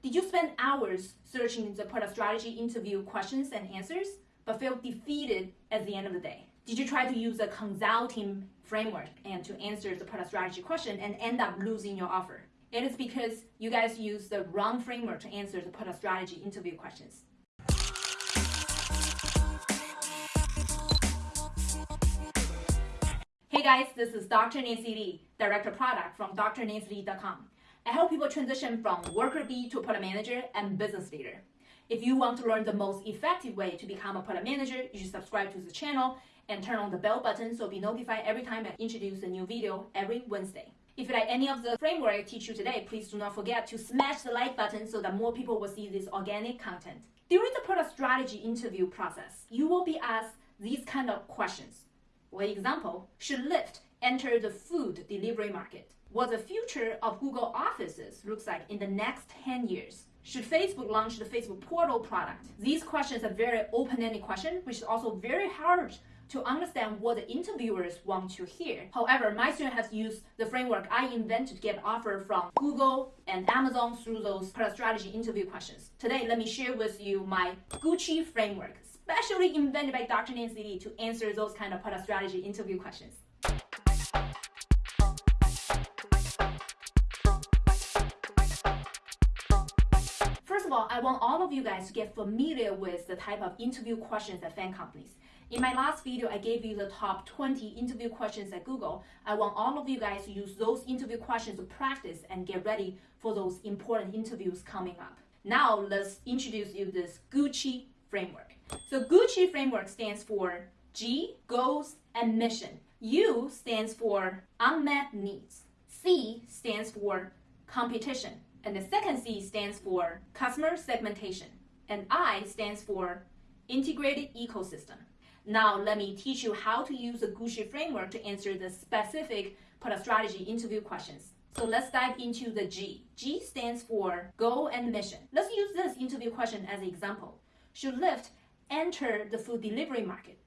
Did you spend hours searching the product strategy interview questions and answers, but feel defeated at the end of the day? Did you try to use a consulting framework and to answer the product strategy question and end up losing your offer? It is because you guys use the wrong framework to answer the product strategy interview questions. Hey guys, this is Dr. Nancy Li, Director of Product from drnancyli.com. I help people transition from worker bee to product manager and business leader. If you want to learn the most effective way to become a product manager, you should subscribe to the channel and turn on the bell button so be notified every time I introduce a new video every Wednesday. If you like any of the framework I teach you today, please do not forget to smash the like button so that more people will see this organic content. During the product strategy interview process, you will be asked these kind of questions. For example, should Lyft enter the food delivery market? What the future of Google Offices looks like in the next 10 years. Should Facebook launch the Facebook Portal product? These questions are very open-ended questions, which is also very hard to understand what the interviewers want to hear. However, my student has used the framework I invented to get offer from Google and Amazon through those product strategy interview questions. Today, let me share with you my Gucci framework, specially invented by Dr. Nancy Li to answer those kind of product strategy interview questions. Of all, I want all of you guys to get familiar with the type of interview questions at FAANG companies. In my last video, I gave you the top 20 interview questions at Google. I want all of you guys to use those interview questions to practice and get ready for those important interviews coming up. Now, let's introduce you this Gucci framework. So Gucci framework stands for G, goals and mission. U stands for unmet needs. C stands for competition. And the second C stands for customer segmentation. And I stands for integrated ecosystem. Now let me teach you how to use the Gucci framework to answer the specific product strategy interview questions. So let's dive into the G. G stands for goal and mission. Let's use this interview question as an example. Should Lyft enter the food delivery market?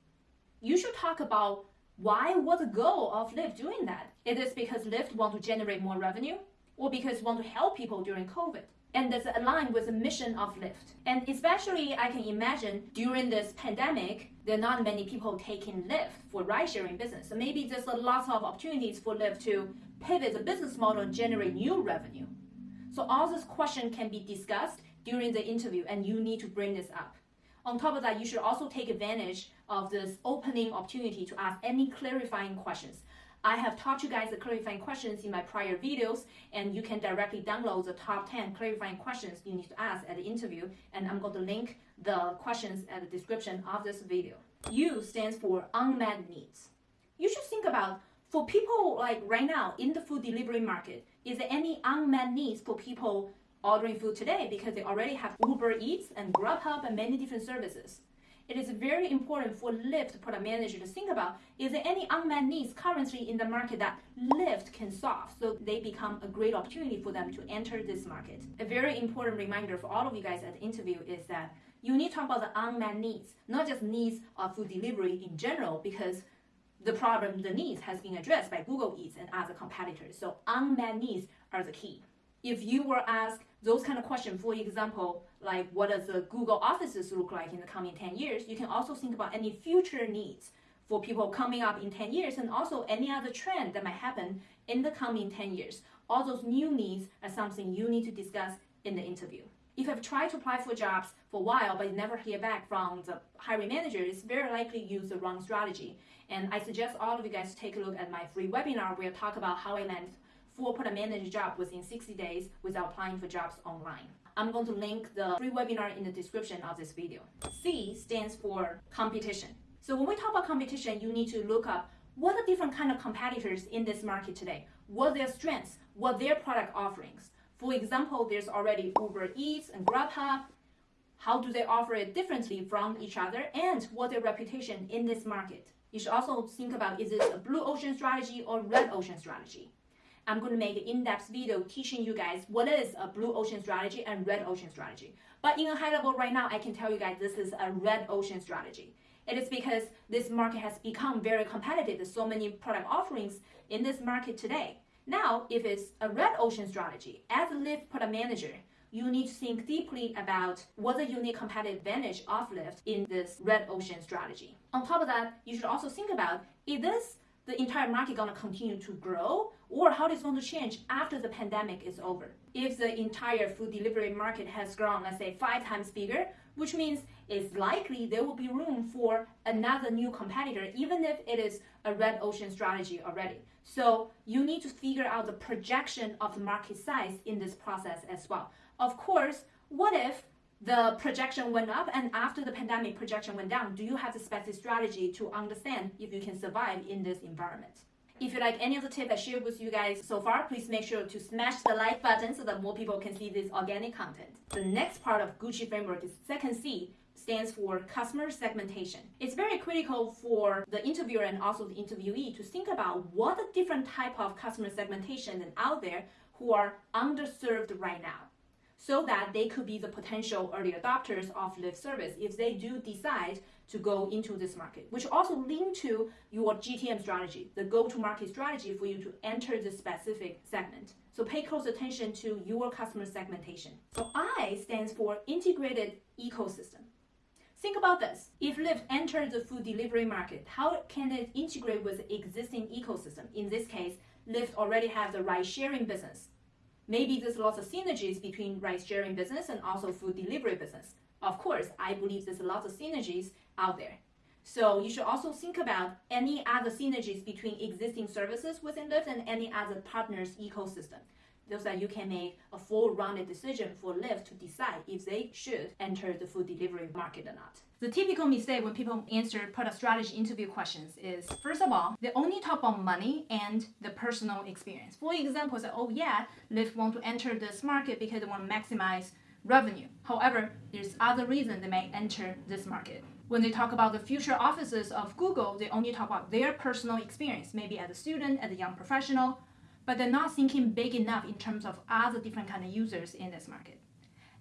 You should talk about why, was the goal of Lyft doing that? It is because Lyft want to generate more revenue or because want to help people during COVID. And that's aligned with the mission of Lyft. And especially, I can imagine during this pandemic, there are not many people taking Lyft for ride-sharing business. So maybe there's a lot of opportunities for Lyft to pivot the business model and generate new revenue. So all this question can be discussed during the interview, and you need to bring this up. On top of that, you should also take advantage of this opening opportunity to ask any clarifying questions. I have taught you guys the clarifying questions in my prior videos, and you can directly download the top 10 clarifying questions you need to ask at the interview, and I'm going to link the questions at the description of this video. U stands for unmet needs. You should think about, for people like right now in the food delivery market, is there any unmet needs for people ordering food today because they already have Uber Eats and Grubhub and many different services? It is very important for Lyft product manager to think about, is there any unmet needs currently in the market that Lyft can solve so they become a great opportunity for them to enter this market? A very important reminder for all of you guys at the interview is that you need to talk about the unmet needs, not just needs of food delivery in general, because the problem, the needs has been addressed by Google Eats and other competitors. So unmet needs are the key. If you were asked those kind of questions, for example, like what does the Google offices look like in the coming 10 years, you can also think about any future needs for people coming up in 10 years and also any other trend that might happen in the coming 10 years. All those new needs are something you need to discuss in the interview. If you've tried to apply for jobs for a while but you never hear back from the hiring manager, it's very likely you use the wrong strategy. And I suggest all of you guys take a look at my free webinar where I talk about how I land four product manager job within 60 days without applying for jobs online. I'm going to link the free webinar in the description of this video. C stands for competition. So when we talk about competition, you need to look up what are different kind of competitors in this market today? What are their strengths? What are their product offerings? For example, there's already Uber Eats and Grubhub. How do they offer it differently from each other? And what their reputation in this market? You should also think about, is it a blue ocean strategy or red ocean strategy? I'm going to make an in-depth video teaching you guys what is a blue ocean strategy and red ocean strategy. But in a high level right now, I can tell you guys this is a red ocean strategy. It is because this market has become very competitive. There's so many product offerings in this market today. Now, if it's a red ocean strategy, as a Lyft product manager, you need to think deeply about what the unique competitive advantage of Lyft in this red ocean strategy. On top of that, you should also think about is this the entire market going to continue to grow or how it's going to change after the pandemic is over. If the entire food delivery market has grown, let's say five times bigger, which means it's likely there will be room for another new competitor, even if it is a red ocean strategy already. So you need to figure out the projection of the market size in this process as well. Of course, what if the projection went up and after the pandemic projection went down, do you have the specific strategy to understand if you can survive in this environment? If you like any of the tips I shared with you guys so far, please make sure to smash the like button so that more people can see this organic content. The next part of Gucci framework is second C, stands for customer segmentation. It's very critical for the interviewer and also the interviewee to think about what the different type of customer segmentation out there who are underserved right now so that they could be the potential early adopters of Lyft service if they do decide to go into this market, which also link to your GTM strategy, the go-to-market strategy for you to enter the specific segment. So pay close attention to your customer segmentation. So I stands for integrated ecosystem. Think about this. If Lyft enters the food delivery market, how can it integrate with existing ecosystem? In this case, Lyft already have the ride sharing business. Maybe there's lots of synergies between ride sharing business and also food delivery business. Of course, I believe there's lots of synergies out there. So you should also think about any other synergies between existing services within Lyft and any other partners ecosystem so that you can make a full-rounded decision for Lyft to decide if they should enter the food delivery market or not. The typical mistake when people answer product strategy interview questions is, first of all, they only talk about money and the personal experience. For example, say, oh yeah, Lyft want to enter this market because they want to maximize revenue. However, there's other reasons they may enter this market. When they talk about the future offices of Google, they only talk about their personal experience, maybe as a student, as a young professional, but they're not thinking big enough in terms of other different kind of users in this market.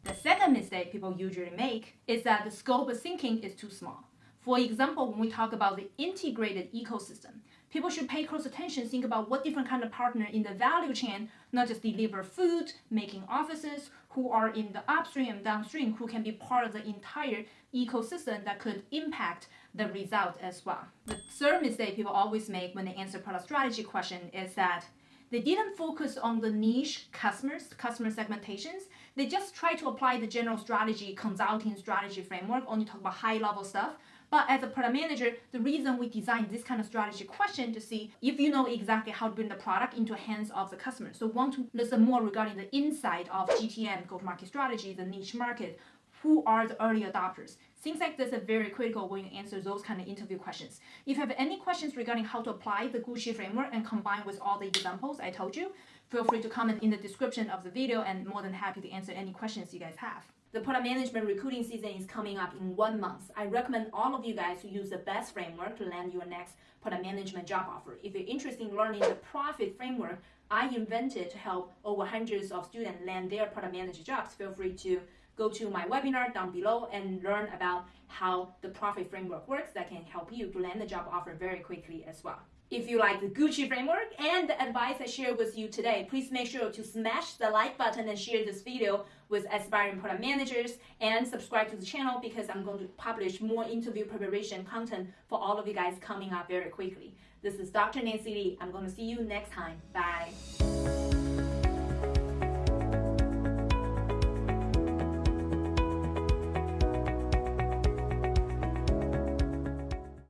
The second mistake people usually make is that the scope of thinking is too small. For example, when we talk about the integrated ecosystem, people should pay close attention, think about what different kind of partner in the value chain, not just deliver food, making offices, who are in the upstream and downstream, who can be part of the entire ecosystem that could impact the result as well. The third mistake people always make when they answer product strategy question is that they didn't focus on the niche customers, customer segmentations. They just try to apply the general strategy, consulting strategy framework, only talk about high level stuff. But as a product manager, the reason we designed this kind of strategy question to see if you know exactly how to bring the product into the hands of the customer. So want to listen more regarding the inside of GTM, go-to-market strategy, the niche market, who are the early adopters. Things like this are very critical when you answer those kind of interview questions. If you have any questions regarding how to apply the Gucci framework and combine with all the examples I told you, feel free to comment in the description of the video and more than happy to answer any questions you guys have. The product management recruiting season is coming up in one month. I recommend all of you guys to use the best framework to land your next product management job offer. If you're interested in learning the profit framework I invented to help over hundreds of students land their product manager jobs, feel free to go to my webinar down below and learn about how the profit framework works that can help you to land the job offer very quickly as well. If you like the Gucci framework and the advice I shared with you today, please make sure to smash the like button and share this video with aspiring product managers and subscribe to the channel because I'm going to publish more interview preparation content for all of you guys coming up very quickly. This is Dr. Nancy Li. I'm going to see you next time. Bye.